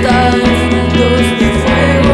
estás, dos fuegos.